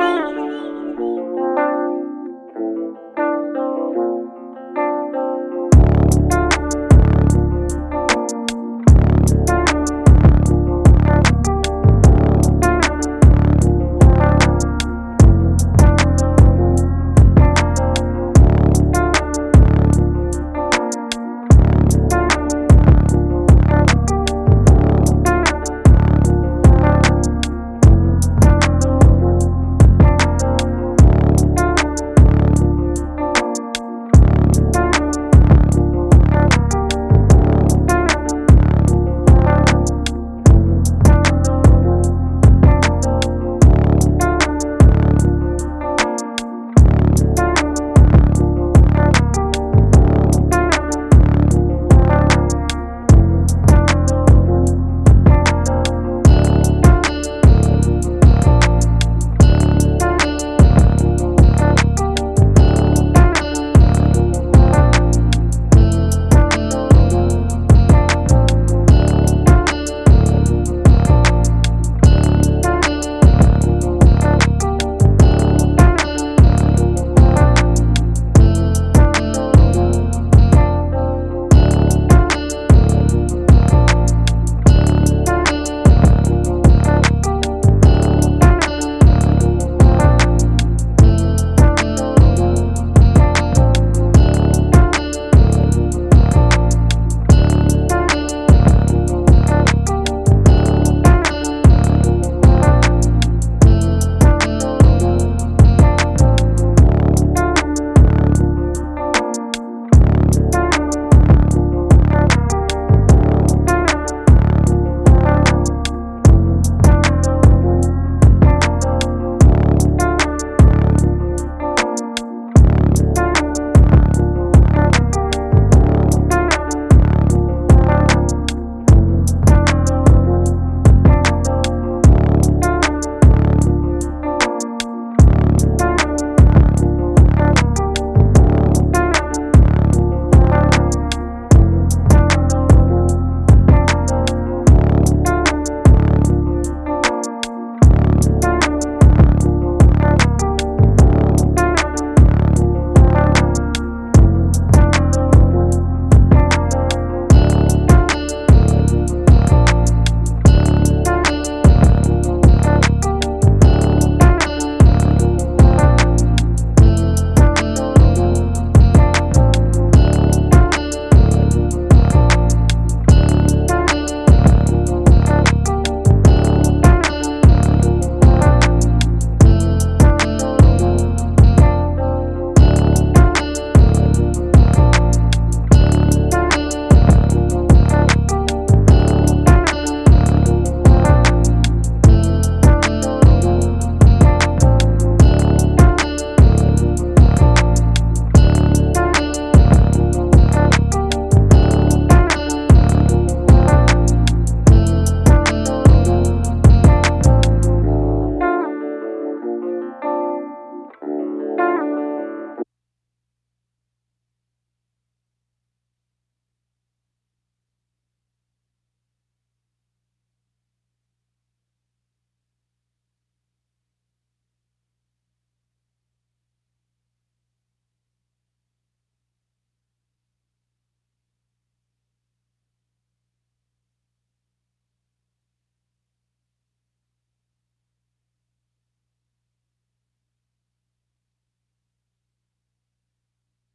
Bye.